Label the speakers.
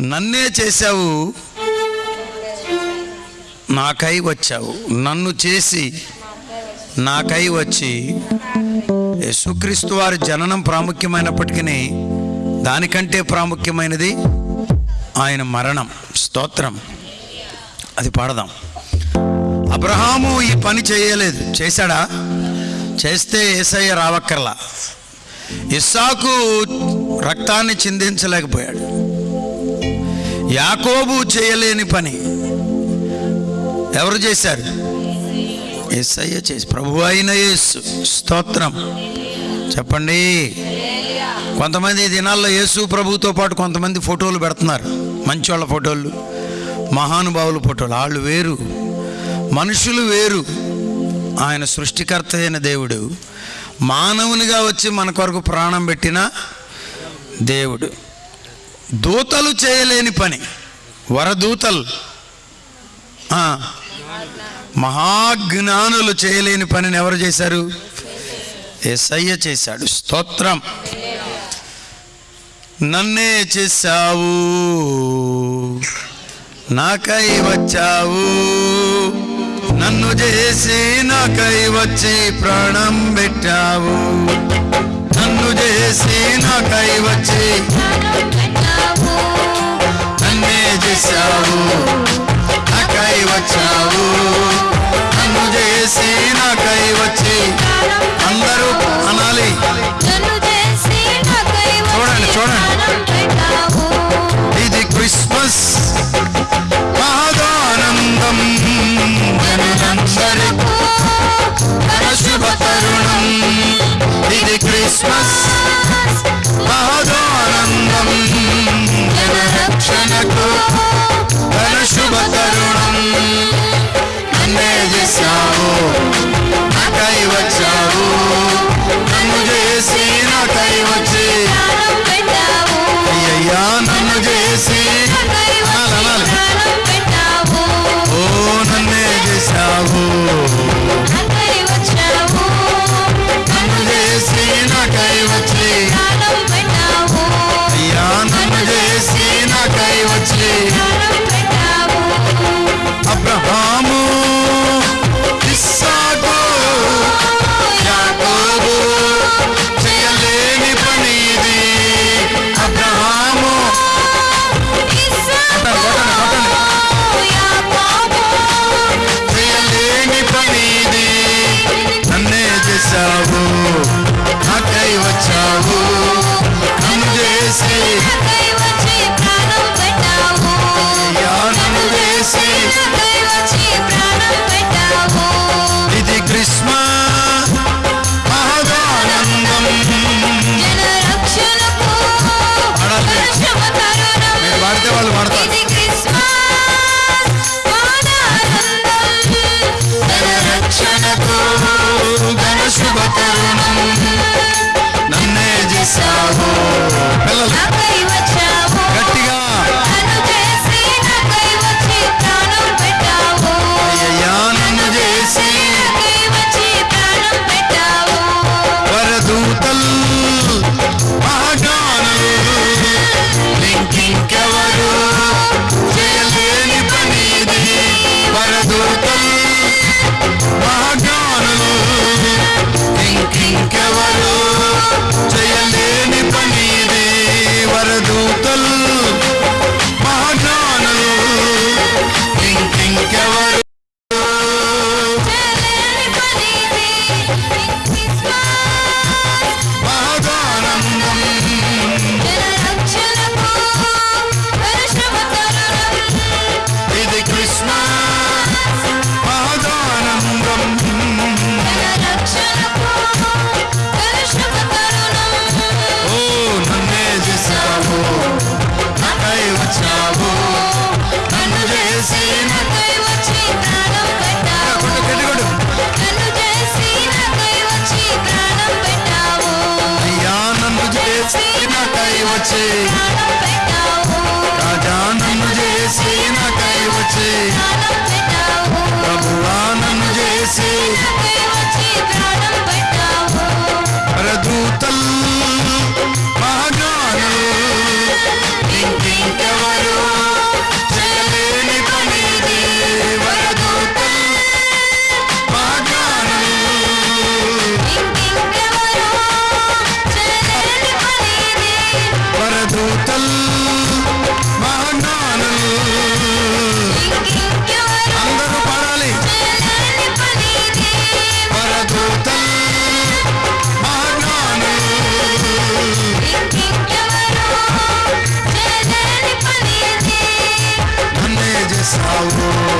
Speaker 1: నన్నే చేశావు. నాకై వచ్చావు. నన్ను చేసి నాకై వచ్చి యేసుక్రీస్తు వారి జననం ప్రాముఖ్యమైనప్పటికీ దానికంటే ప్రాముఖ్యమైనది ఆయన మరణం. స్తోత్రం. అది పాడదాం. అబ్రహాము ఈ పని చేయలేదు. చేశాడా? చేస్తే ఏసయ్య రావక్కర్లా. ఇస్సాకు రక్తాన్ని చిందించలేకపోయాడు. యాకోబు చేయలేని పని. ఎవరు చేశారు? ఏసయ్య చేసి ప్రభు అయిన యేసు. స్తోత్రం. చెప్పండి. కొంతమంది దినాల్లో యేసు ప్రభుతో పాటు కొంతమంది ఫోటోలు పెడుతున్నారు. మంచోళ్ళ ఫోటోలు మహానుభావుల ఫోటోలు. వాళ్ళు వేరు మనుషులు వేరు. ఆయన సృష్టికర్త అయిన దేవుడు మానవునిగా వచ్చి మన కొరకు ప్రాణం పెట్టిన దేవుడు. దూతలు చేయలేని పని. వరదూతలు. ఆ, మహాజ్ఞానులు చేయలేని పనిని ఎవరు చేశారు? ఎస్ఐయ చేశాడు. స్తోత్రం. నన్నే చేశావు. నాకై వచ్చావు. నన్ను చేసి నాకై వచ్చి ప్రాణం పెట్టావు. నన్ను చేసి నాకై వచ్చి నన్నే చేశావు ఇది క్రిస్మస్ మహదానందం జనరక్షణకు ఘన City. sorrow